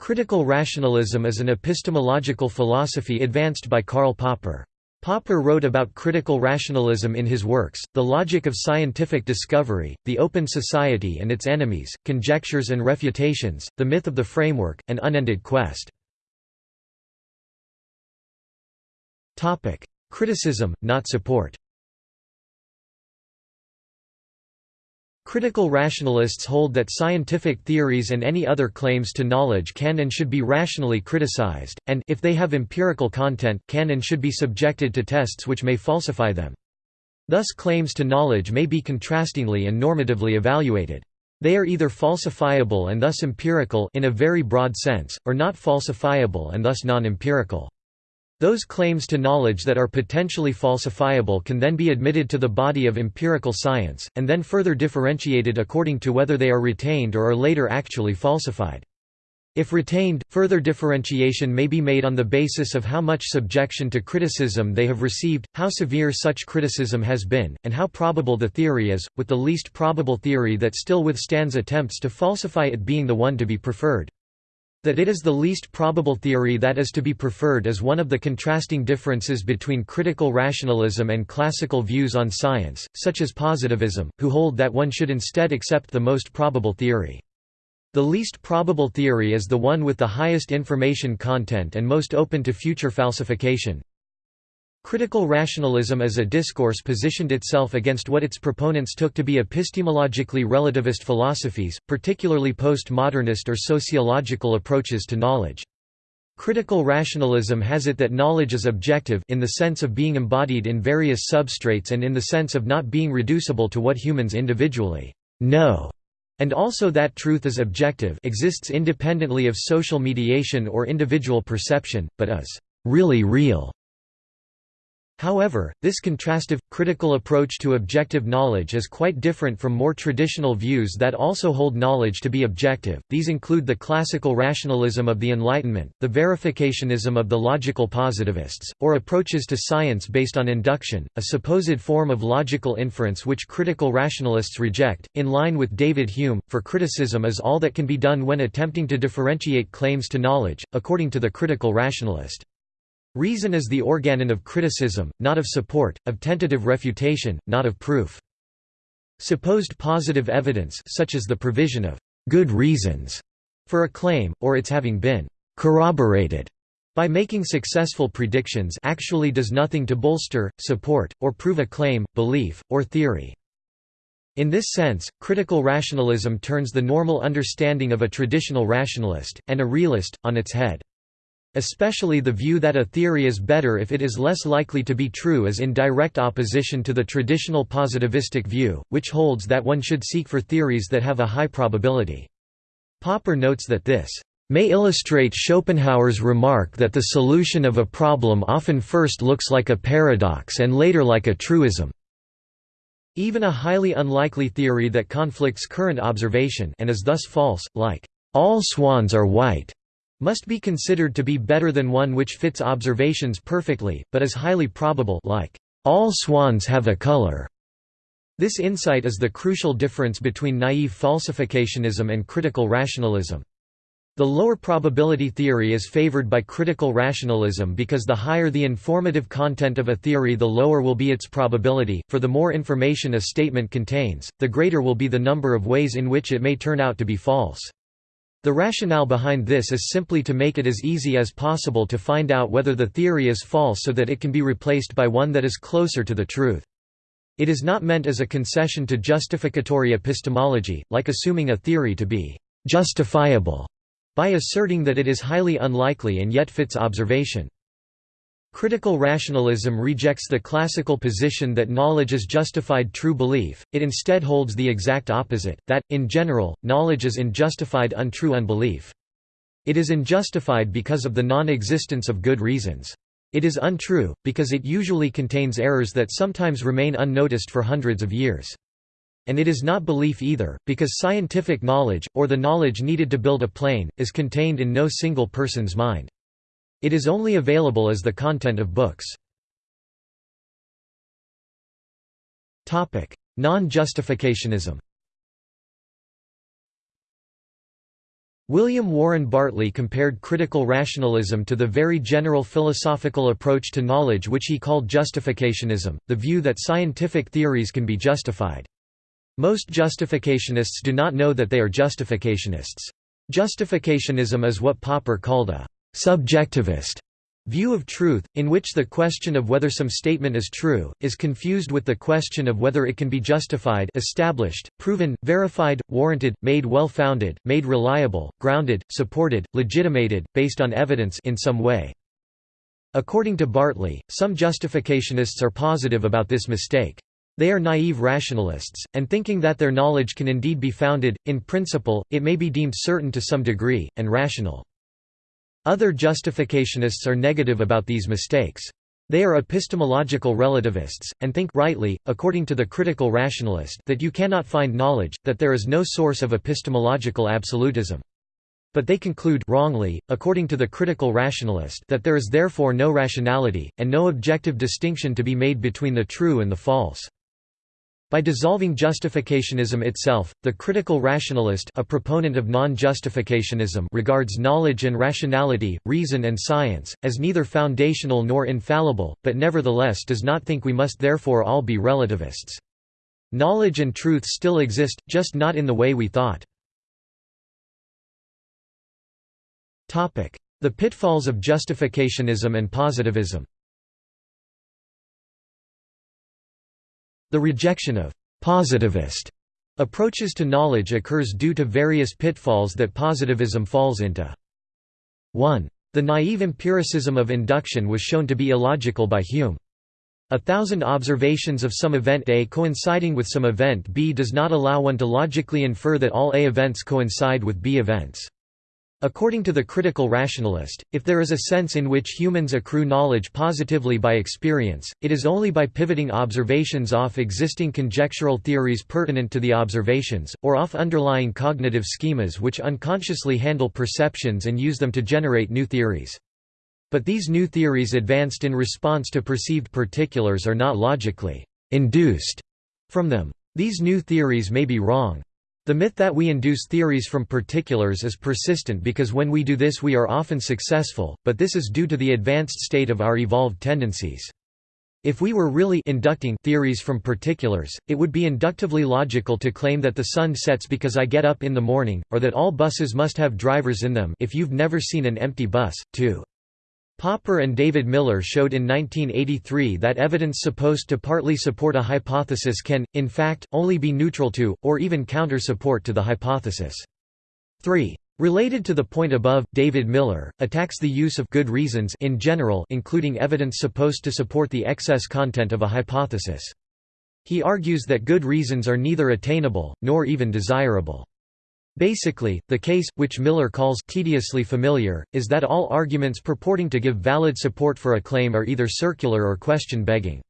Critical rationalism is an epistemological philosophy advanced by Karl Popper. Popper wrote about critical rationalism in his works, The Logic of Scientific Discovery, The Open Society and Its Enemies, Conjectures and Refutations, The Myth of the Framework, and Unended Quest. Criticism, not support Critical rationalists hold that scientific theories and any other claims to knowledge can and should be rationally criticized, and if they have empirical content, can and should be subjected to tests which may falsify them. Thus claims to knowledge may be contrastingly and normatively evaluated. They are either falsifiable and thus empirical in a very broad sense, or not falsifiable and thus non-empirical. Those claims to knowledge that are potentially falsifiable can then be admitted to the body of empirical science, and then further differentiated according to whether they are retained or are later actually falsified. If retained, further differentiation may be made on the basis of how much subjection to criticism they have received, how severe such criticism has been, and how probable the theory is, with the least probable theory that still withstands attempts to falsify it being the one to be preferred. That it is the least probable theory that is to be preferred is one of the contrasting differences between critical rationalism and classical views on science, such as positivism, who hold that one should instead accept the most probable theory. The least probable theory is the one with the highest information content and most open to future falsification, Critical rationalism as a discourse positioned itself against what its proponents took to be epistemologically relativist philosophies, particularly postmodernist or sociological approaches to knowledge. Critical rationalism has it that knowledge is objective in the sense of being embodied in various substrates and in the sense of not being reducible to what humans individually know, and also that truth is objective exists independently of social mediation or individual perception, but is really real. However, this contrastive, critical approach to objective knowledge is quite different from more traditional views that also hold knowledge to be objective. These include the classical rationalism of the Enlightenment, the verificationism of the logical positivists, or approaches to science based on induction, a supposed form of logical inference which critical rationalists reject. In line with David Hume, for criticism is all that can be done when attempting to differentiate claims to knowledge, according to the critical rationalist. Reason is the organon of criticism, not of support, of tentative refutation, not of proof. Supposed positive evidence such as the provision of «good reasons» for a claim, or its having been «corroborated» by making successful predictions actually does nothing to bolster, support, or prove a claim, belief, or theory. In this sense, critical rationalism turns the normal understanding of a traditional rationalist, and a realist, on its head. Especially the view that a theory is better if it is less likely to be true is in direct opposition to the traditional positivistic view, which holds that one should seek for theories that have a high probability. Popper notes that this may illustrate Schopenhauer's remark that the solution of a problem often first looks like a paradox and later like a truism. Even a highly unlikely theory that conflicts current observation and is thus false, like, all swans are white, must be considered to be better than one which fits observations perfectly, but is highly probable like, all swans have a color. This insight is the crucial difference between naive falsificationism and critical rationalism. The lower probability theory is favored by critical rationalism because the higher the informative content of a theory the lower will be its probability, for the more information a statement contains, the greater will be the number of ways in which it may turn out to be false. The rationale behind this is simply to make it as easy as possible to find out whether the theory is false so that it can be replaced by one that is closer to the truth. It is not meant as a concession to justificatory epistemology, like assuming a theory to be «justifiable» by asserting that it is highly unlikely and yet fits observation. Critical rationalism rejects the classical position that knowledge is justified true belief, it instead holds the exact opposite, that, in general, knowledge is unjustified untrue unbelief. It is unjustified because of the non-existence of good reasons. It is untrue, because it usually contains errors that sometimes remain unnoticed for hundreds of years. And it is not belief either, because scientific knowledge, or the knowledge needed to build a plane, is contained in no single person's mind. It is only available as the content of books. Non-justificationism William Warren Bartley compared critical rationalism to the very general philosophical approach to knowledge which he called justificationism, the view that scientific theories can be justified. Most justificationists do not know that they are justificationists. Justificationism is what Popper called a «subjectivist» view of truth, in which the question of whether some statement is true, is confused with the question of whether it can be justified established, proven, verified, warranted, made well-founded, made reliable, grounded, supported, legitimated, based on evidence in some way. According to Bartley, some justificationists are positive about this mistake. They are naive rationalists, and thinking that their knowledge can indeed be founded, in principle, it may be deemed certain to some degree, and rational. Other justificationists are negative about these mistakes. They are epistemological relativists, and think rightly, according to the critical rationalist that you cannot find knowledge, that there is no source of epistemological absolutism. But they conclude wrongly, according to the critical rationalist that there is therefore no rationality, and no objective distinction to be made between the true and the false. By dissolving justificationism itself, the critical rationalist a proponent of non-justificationism regards knowledge and rationality, reason and science, as neither foundational nor infallible, but nevertheless does not think we must therefore all be relativists. Knowledge and truth still exist, just not in the way we thought. The pitfalls of justificationism and positivism The rejection of «positivist» approaches to knowledge occurs due to various pitfalls that positivism falls into. 1. The naive empiricism of induction was shown to be illogical by Hume. A thousand observations of some event A coinciding with some event B does not allow one to logically infer that all A events coincide with B events. According to the critical rationalist, if there is a sense in which humans accrue knowledge positively by experience, it is only by pivoting observations off existing conjectural theories pertinent to the observations, or off underlying cognitive schemas which unconsciously handle perceptions and use them to generate new theories. But these new theories advanced in response to perceived particulars are not logically induced from them. These new theories may be wrong. The myth that we induce theories from particulars is persistent because when we do this we are often successful, but this is due to the advanced state of our evolved tendencies. If we were really inducting theories from particulars, it would be inductively logical to claim that the sun sets because I get up in the morning, or that all buses must have drivers in them if you've never seen an empty bus, too. Popper and David Miller showed in 1983 that evidence supposed to partly support a hypothesis can, in fact, only be neutral to, or even counter-support to the hypothesis. 3. Related to the point above, David Miller, attacks the use of good reasons in general including evidence supposed to support the excess content of a hypothesis. He argues that good reasons are neither attainable, nor even desirable. Basically, the case, which Miller calls tediously familiar, is that all arguments purporting to give valid support for a claim are either circular or question-begging.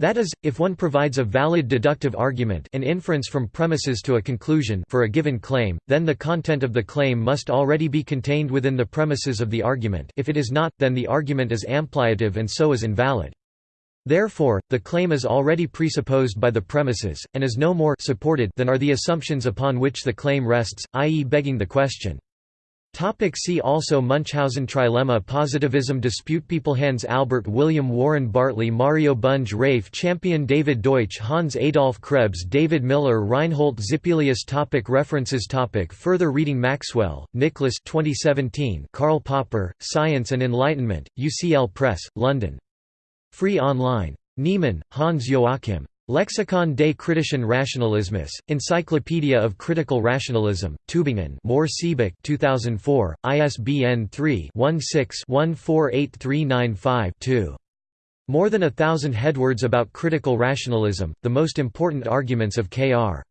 That is, if one provides a valid deductive argument an inference from premises to a conclusion for a given claim, then the content of the claim must already be contained within the premises of the argument if it is not, then the argument is ampliative and so is invalid. Therefore, the claim is already presupposed by the premises, and is no more supported than are the assumptions upon which the claim rests, i.e. begging the question. Topic see also Munchausen trilemma Positivism dispute People Hans Albert William Warren Bartley Mario Bunge Rafe Champion David Deutsch Hans Adolf Krebs David Miller Reinhold Zippelius topic References topic Further reading Maxwell, Nicholas 2017 Karl Popper, Science and Enlightenment, UCL Press, London. Free online. Niemann, Hans Joachim. Lexikon des kritischen Rationalismus, Encyclopedia of Critical Rationalism, Tübingen Siebeck 2004, ISBN 3-16-148395-2. More than a thousand headwords about critical rationalism, the most important arguments of K.R.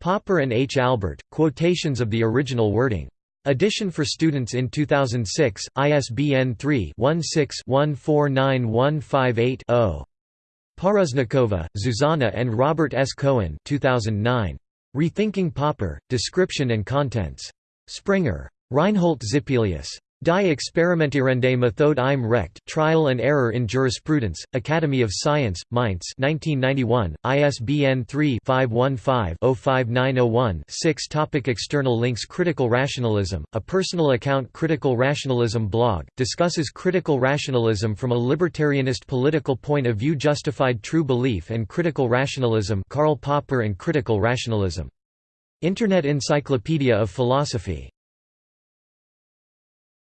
Popper and H. Albert, quotations of the original wording. Edition for students in 2006, ISBN 3-16-149158-0. Parusnikova, Zuzana and Robert S. Cohen 2009. Rethinking Popper, Description and Contents. Springer. Reinhold Zippelius. Die Experimentierende Methode im Recht, Trial and Error in Jurisprudence, Academy of Science, Mainz 1991, ISBN 3-515-05901-6 Topic External links Critical Rationalism, a personal account Critical Rationalism blog, discusses critical rationalism from a libertarianist political point of view Justified True Belief and Critical Rationalism Karl Popper and Critical Rationalism. Internet Encyclopedia of Philosophy